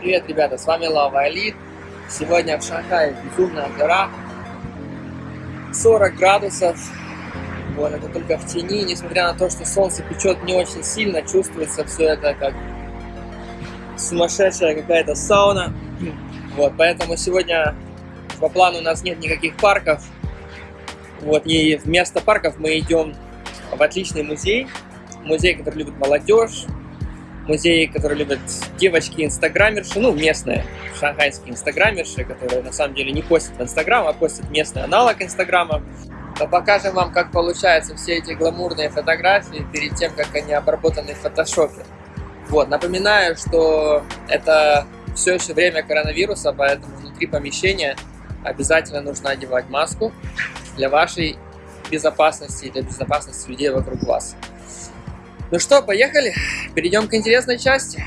Привет, ребята, с вами Лава Али. Сегодня в Шанхае безумная жара. 40 градусов. Вот, это только в тени. Несмотря на то, что солнце печет не очень сильно, чувствуется все это как сумасшедшая какая-то сауна. Вот, поэтому сегодня по плану у нас нет никаких парков. Вот, и вместо парков мы идем в отличный музей. Музей, который любит молодежь. Музей, который любят девочки-инстаграмерши, ну, местные шанхайские инстаграмерши, которые на самом деле не постят в Инстаграм, а постят местный аналог Инстаграма. Но покажем вам, как получаются все эти гламурные фотографии перед тем, как они обработаны в фотошопе. Вот, напоминаю, что это все еще время коронавируса, поэтому внутри помещения обязательно нужно одевать маску для вашей безопасности и для безопасности людей вокруг вас. Ну что, поехали? Перейдем к интересной части.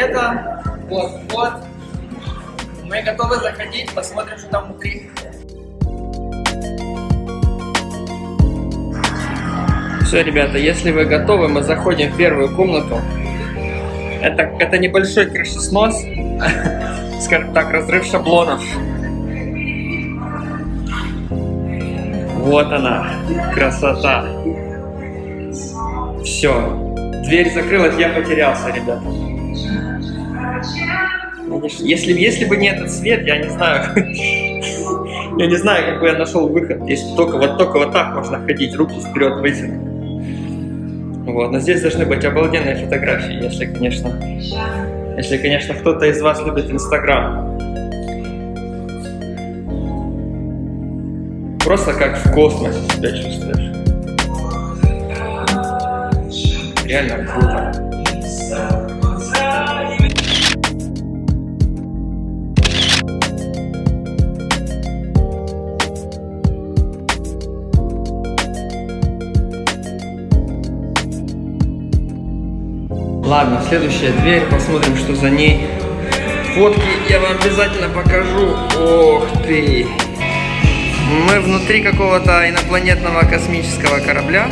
Билета. Вот, вот. Мы готовы заходить, посмотрим, что там внутри. Все, ребята, если вы готовы, мы заходим в первую комнату. Это, это небольшой крышеснос, скажем так, разрыв шаблонов. Вот она, красота. Все, Дверь закрылась, я потерялся, ребята. Если, если бы не этот свет, я не знаю, я не знаю, как бы я нашел выход. Если только вот только вот так можно ходить, руки вперед вытянуть. Вот, но здесь должны быть обалденные фотографии, если, конечно, если, конечно, кто-то из вас любит Инстаграм. Просто как в космосе себя чувствуешь. реально круто. Ладно, следующая дверь, посмотрим, что за ней. Фотки я вам обязательно покажу. Ох ты! Мы внутри какого-то инопланетного космического корабля.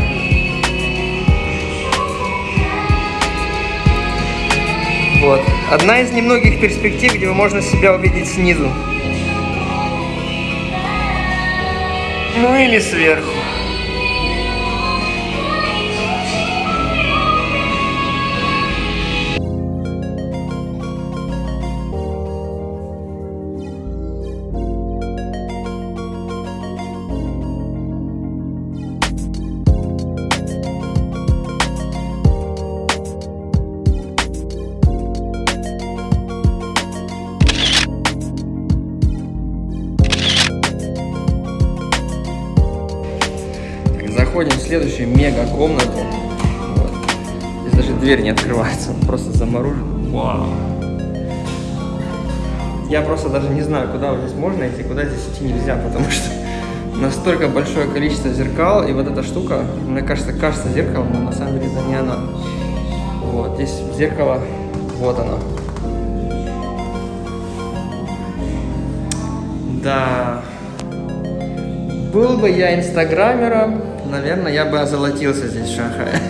Вот. Одна из немногих перспектив, где можно себя увидеть снизу. Ну или сверху. Заходим в следующую мега комнату. Вот. Здесь даже дверь не открывается, он просто заморожен. Вау. Я просто даже не знаю, куда здесь можно идти, куда здесь идти нельзя, потому что настолько большое количество зеркал, и вот эта штука, мне кажется, кажется зеркалом, но на самом деле это не она. Вот, здесь зеркало, вот оно. Да, был бы я инстаграмером, наверное, я бы озолотился здесь в Шанхае.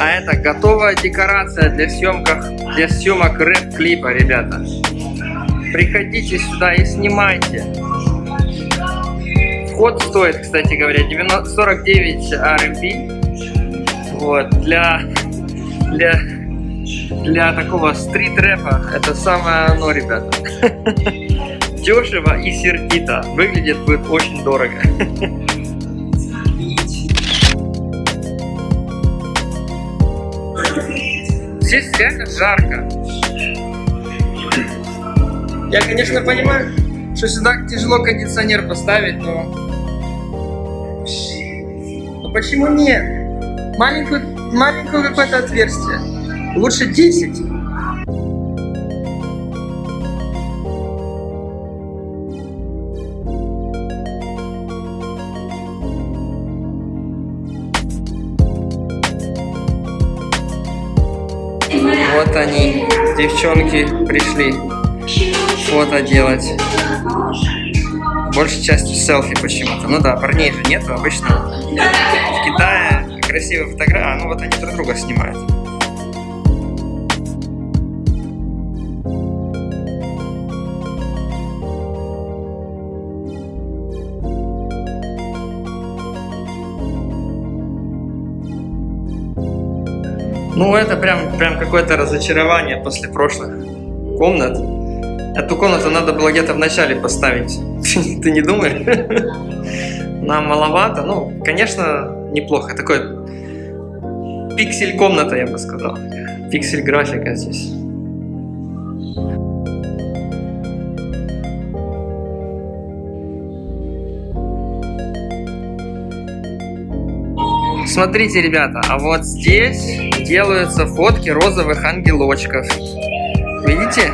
А это готовая декорация для съемках, для съемок рэп-клипа, ребята. Приходите сюда и снимайте. Вход стоит, кстати говоря, 90, 49 RMB. Вот, для, для, для такого стрит-рэпа это самое оно, ребята. Дешево и сердито. Выглядит будет очень дорого. здесь реально жарко. Я, конечно, понимаю, что сюда тяжело кондиционер поставить, но... Но почему нет? Маленькую, маленькое какое-то отверстие. Лучше 10. Вот они, девчонки, пришли фото делать. Большей частью селфи почему-то. Ну да, парней же нету обычно. В Китае красивые фотографии. А, ну вот они друг друга снимают. Ну, это прям, прям какое-то разочарование после прошлых комнат. Эту комнату надо было где-то в начале поставить. Ты не думаешь? Нам маловато. Ну, конечно, неплохо. Такой пиксель комната, я бы сказал. Пиксель графика здесь. Смотрите, ребята, а вот здесь делаются фотки розовых ангелочков. Видите?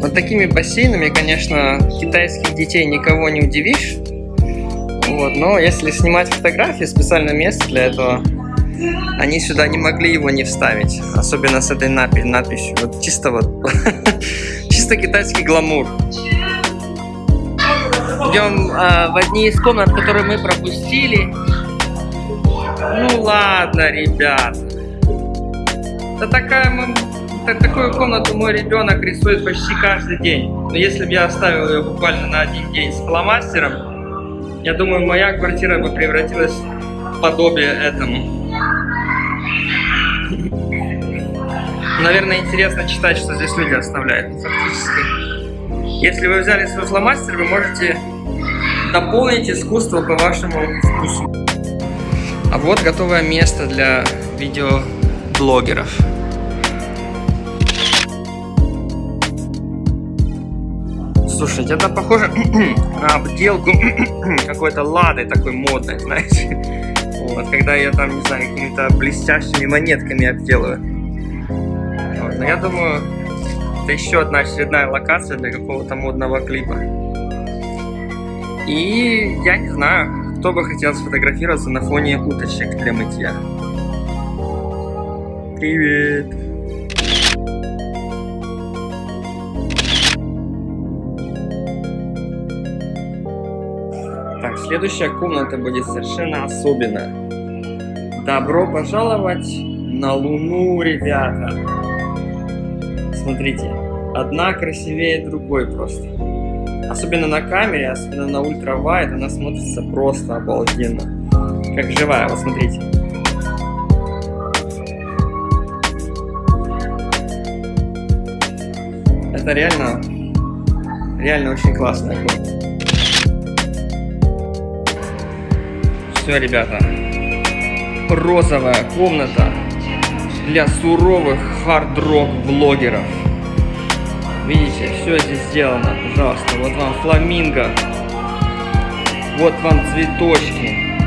Вот такими бассейнами, конечно, китайских детей никого не удивишь. Вот, но если снимать фотографии, специальное место для этого, они сюда не могли его не вставить. Особенно с этой надписью. Вот чисто вот, чисто китайский гламур идем э, в одни из комнат, которые мы пропустили. Ну ладно, ребят. Да такая такую комнату мой ребенок рисует почти каждый день. Но если бы я оставил ее буквально на один день с фломастером, я думаю, моя квартира бы превратилась в подобие этому. Наверное, интересно читать, что здесь люди оставляют. Фактически. Если вы взяли свой фломастер, вы можете дополнить искусство по вашему вкусу. А вот готовое место для видеоблогеров. Слушайте, это похоже на обделку какой-то лады такой модной, знаете. Вот, когда я там, не знаю, какими-то блестящими монетками обделываю. Вот, но я думаю, это еще одна очередная локация для какого-то модного клипа. И я не знаю, кто бы хотел сфотографироваться на фоне уточек для мытья. Привет! Следующая комната будет совершенно особенная. Добро пожаловать на Луну, ребята! Смотрите, одна красивее другой просто. Особенно на камере, особенно на ультравайд, она смотрится просто обалденно. Как живая, вот смотрите. Это реально, реально очень классная комната. Все, ребята. Розовая комната для суровых хард-рок блогеров. Видите, все здесь сделано, пожалуйста. Вот вам фламинго. Вот вам цветочки.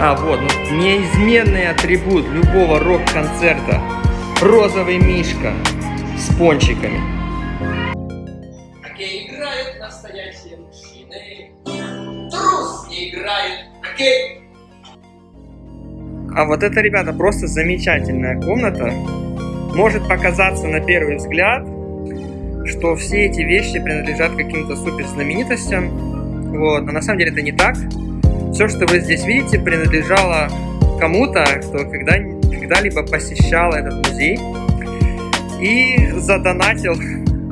А, вот, ну, неизменный атрибут любого рок-концерта. Розовый мишка с пончиками. Окей, играют настоящие. Трус не играет. Окей. А вот это, ребята, просто замечательная комната. Может показаться на первый взгляд, что все эти вещи принадлежат каким-то супер знаменитостям, вот, но на самом деле это не так. Все, что вы здесь видите, принадлежало кому-то, кто когда, когда-либо посещал этот музей и задонатил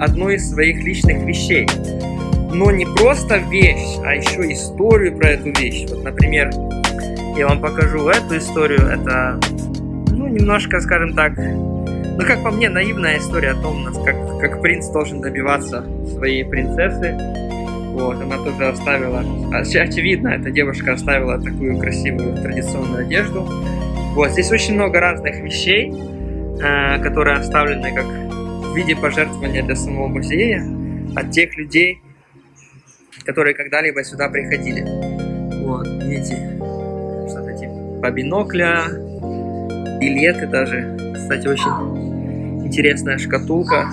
одну из своих личных вещей. Но не просто вещь, а еще историю про эту вещь. Вот, например, я вам покажу эту историю. Это, ну, немножко, скажем так, ну, как по мне, наивная история о том, как, как принц должен добиваться своей принцессы. Вот, она тоже оставила, очевидно, эта девушка оставила такую красивую традиционную одежду. Вот, здесь очень много разных вещей, э, которые оставлены как в виде пожертвования для самого музея от тех людей, которые когда-либо сюда приходили. Вот, видите, что-то типа бинокля, билеты даже. Кстати, очень интересная шкатулка.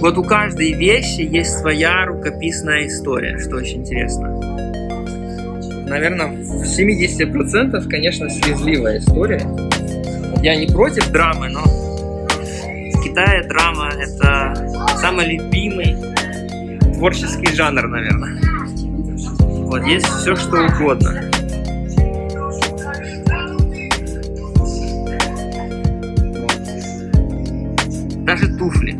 Вот у каждой вещи есть своя рукописная история, что очень интересно. Наверное, в 70% конечно, слезливая история. Я не против драмы, но в Китае драма это самый любимый творческий жанр, наверное. Вот есть все, что угодно. Даже туфли.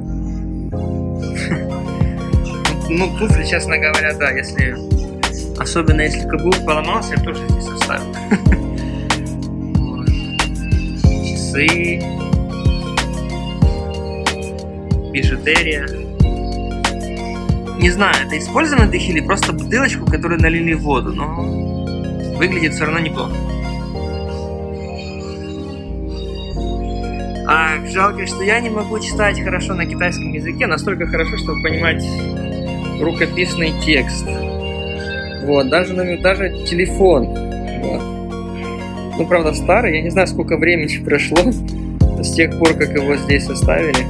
Ну, туфли, честно говоря, да, если... Особенно если каблук поломался, я тоже здесь оставил. Часы. Бижутерия. Не знаю, это использованный дых или просто бутылочку, которую налили в воду, но выглядит все равно неплохо. А жалко, что я не могу читать хорошо на китайском языке, настолько хорошо, чтобы понимать рукописный текст. Вот, даже, даже телефон. Вот. Ну, правда, старый, я не знаю, сколько времени прошло с тех пор, как его здесь оставили.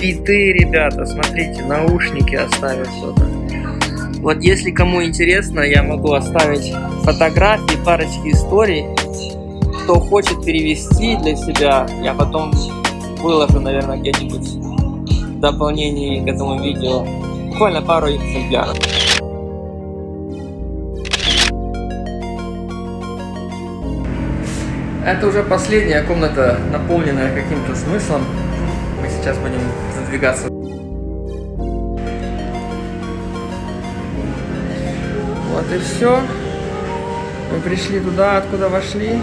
Биты, ребята, смотрите, наушники оставил что-то. Вот если кому интересно, я могу оставить фотографии, парочки историй. Кто хочет перевести для себя, я потом выложу, наверное, где-нибудь в дополнении к этому видео. Буквально пару экземпляров. Это уже последняя комната, наполненная каким-то смыслом. Мы сейчас будем задвигаться. Вот и все. Мы пришли туда, откуда вошли.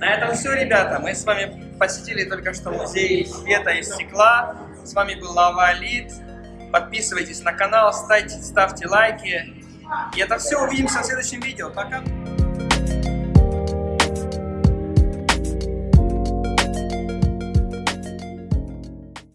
На этом все, ребята. Мы с вами посетили только что музей света и стекла. С вами был Лава Лид. Подписывайтесь на канал, ставьте, ставьте лайки. И это все. Увидимся в следующем видео. Пока!